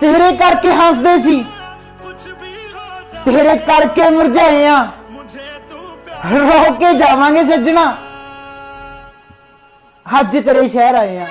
ਤੇਰੇ ਕਰਕੇ ਹੱਸਦੇ ਸੀ। ਤੇਰੇ ਕਰਕੇ ਮੁਰਝਾਏ ਆ। ਰੋ ਕੇ ਜਾਵਾਂਗੇ ਸੱਜਣਾ। ਅੱਜ ਤੇਰੇ ਸ਼ਹਿਰ ਆਏ ਆ।